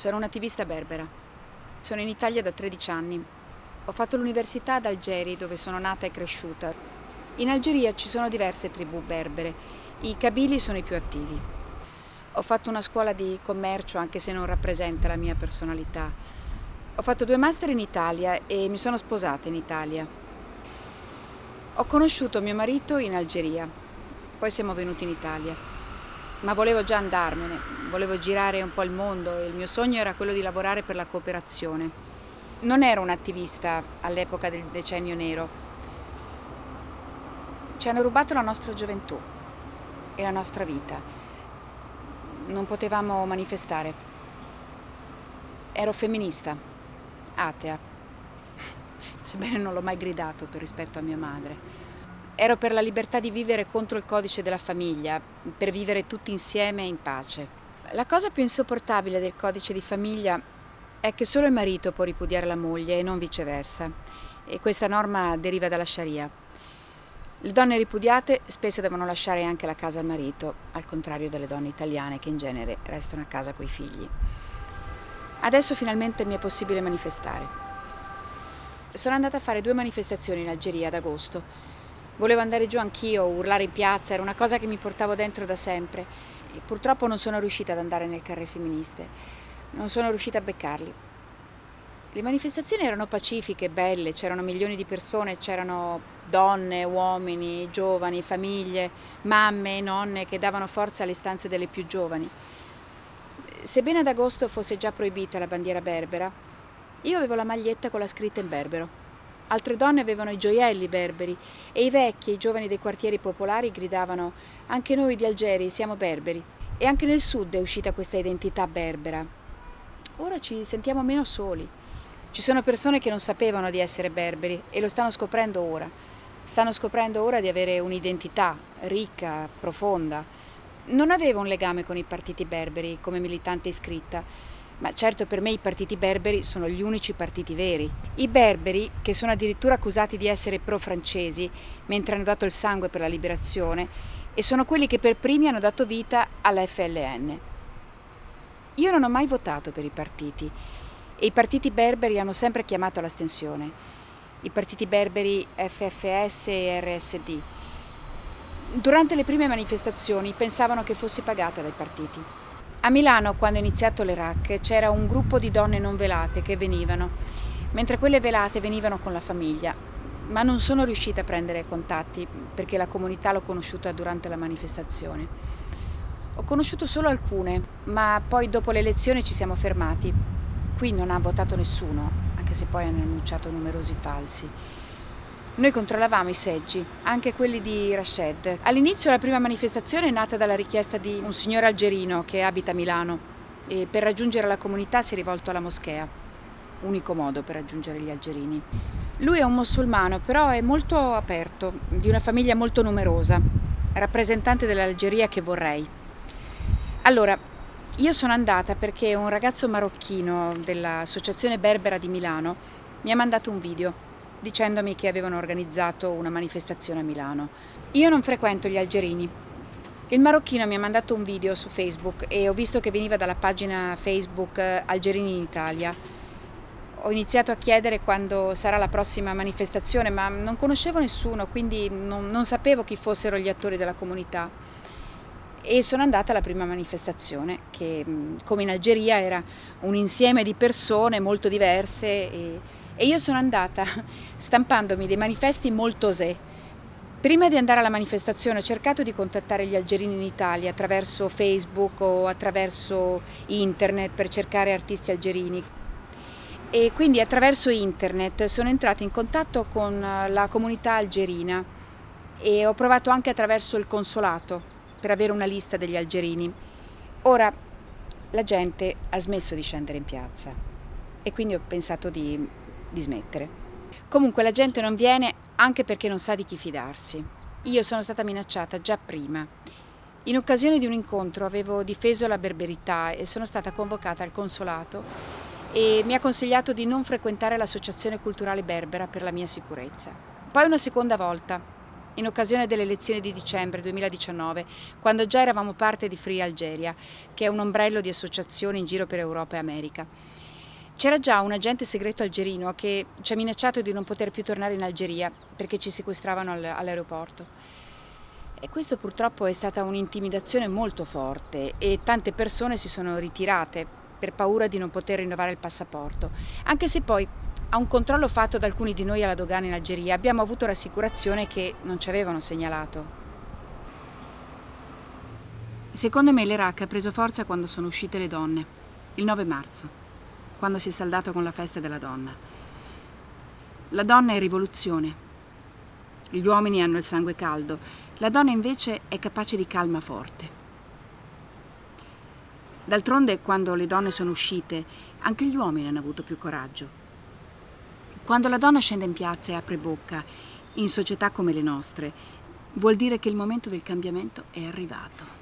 Sono un'attivista berbera. Sono in Italia da 13 anni. Ho fatto l'università ad Algeri, dove sono nata e cresciuta. In Algeria ci sono diverse tribù berbere. I Kabili sono i più attivi. Ho fatto una scuola di commercio, anche se non rappresenta la mia personalità. Ho fatto due master in Italia e mi sono sposata in Italia. Ho conosciuto mio marito in Algeria, poi siamo venuti in Italia ma volevo già andarmene, volevo girare un po' il mondo e il mio sogno era quello di lavorare per la cooperazione. Non ero un'attivista all'epoca del decennio nero. Ci hanno rubato la nostra gioventù e la nostra vita. Non potevamo manifestare. Ero femminista, atea, sebbene non l'ho mai gridato per rispetto a mia madre. Ero per la libertà di vivere contro il codice della famiglia, per vivere tutti insieme in pace. La cosa più insopportabile del codice di famiglia è che solo il marito può ripudiare la moglie e non viceversa. E questa norma deriva dalla Sharia. Le donne ripudiate spesso devono lasciare anche la casa al marito, al contrario delle donne italiane che in genere restano a casa coi figli. Adesso finalmente mi è possibile manifestare. Sono andata a fare due manifestazioni in Algeria ad agosto Volevo andare giù anch'io, urlare in piazza, era una cosa che mi portavo dentro da sempre. E purtroppo non sono riuscita ad andare nel carre femministe, non sono riuscita a beccarli. Le manifestazioni erano pacifiche, belle, c'erano milioni di persone, c'erano donne, uomini, giovani, famiglie, mamme e nonne che davano forza alle istanze delle più giovani. Sebbene ad agosto fosse già proibita la bandiera berbera, io avevo la maglietta con la scritta in berbero. Altre donne avevano i gioielli berberi e i vecchi e i giovani dei quartieri popolari gridavano anche noi di Algeri siamo berberi. E anche nel sud è uscita questa identità berbera. Ora ci sentiamo meno soli. Ci sono persone che non sapevano di essere berberi e lo stanno scoprendo ora. Stanno scoprendo ora di avere un'identità ricca, profonda. Non avevo un legame con i partiti berberi come militante iscritta, ma certo per me i partiti berberi sono gli unici partiti veri. I berberi, che sono addirittura accusati di essere pro-francesi, mentre hanno dato il sangue per la liberazione, e sono quelli che per primi hanno dato vita alla FLN. Io non ho mai votato per i partiti e i partiti berberi hanno sempre chiamato all'astensione. I partiti berberi FFS e RSD. Durante le prime manifestazioni pensavano che fossi pagata dai partiti. A Milano, quando è iniziato l'Iraq, c'era un gruppo di donne non velate che venivano, mentre quelle velate venivano con la famiglia. Ma non sono riuscita a prendere contatti perché la comunità l'ho conosciuta durante la manifestazione. Ho conosciuto solo alcune, ma poi dopo le elezioni ci siamo fermati. Qui non ha votato nessuno, anche se poi hanno annunciato numerosi falsi. Noi controllavamo i seggi, anche quelli di Rashid. All'inizio la prima manifestazione è nata dalla richiesta di un signore algerino che abita a Milano e per raggiungere la comunità si è rivolto alla moschea, unico modo per raggiungere gli algerini. Lui è un musulmano, però è molto aperto, di una famiglia molto numerosa, rappresentante dell'Algeria che vorrei. Allora, io sono andata perché un ragazzo marocchino dell'Associazione Berbera di Milano mi ha mandato un video dicendomi che avevano organizzato una manifestazione a Milano. Io non frequento gli algerini. Il marocchino mi ha mandato un video su Facebook e ho visto che veniva dalla pagina Facebook eh, Algerini in Italia. Ho iniziato a chiedere quando sarà la prossima manifestazione, ma non conoscevo nessuno, quindi non, non sapevo chi fossero gli attori della comunità. E sono andata alla prima manifestazione, che come in Algeria era un insieme di persone molto diverse e io sono andata stampandomi dei manifesti molto osè. Prima di andare alla manifestazione ho cercato di contattare gli algerini in Italia attraverso Facebook o attraverso internet per cercare artisti algerini. E quindi attraverso internet sono entrata in contatto con la comunità algerina e ho provato anche attraverso il consolato per avere una lista degli algerini. Ora la gente ha smesso di scendere in piazza e quindi ho pensato di di smettere. Comunque la gente non viene anche perché non sa di chi fidarsi. Io sono stata minacciata già prima. In occasione di un incontro avevo difeso la berberità e sono stata convocata al consolato e mi ha consigliato di non frequentare l'associazione culturale berbera per la mia sicurezza. Poi una seconda volta in occasione delle elezioni di dicembre 2019, quando già eravamo parte di Free Algeria, che è un ombrello di associazioni in giro per Europa e America. C'era già un agente segreto algerino che ci ha minacciato di non poter più tornare in Algeria perché ci sequestravano all'aeroporto. E questo purtroppo è stata un'intimidazione molto forte e tante persone si sono ritirate per paura di non poter rinnovare il passaporto, anche se poi a un controllo fatto da alcuni di noi alla dogana in Algeria abbiamo avuto rassicurazione che non ci avevano segnalato. Secondo me l'Iraq ha preso forza quando sono uscite le donne, il 9 marzo quando si è saldato con la festa della donna. La donna è rivoluzione. Gli uomini hanno il sangue caldo, la donna invece è capace di calma forte. D'altronde, quando le donne sono uscite, anche gli uomini hanno avuto più coraggio. Quando la donna scende in piazza e apre bocca, in società come le nostre, vuol dire che il momento del cambiamento è arrivato.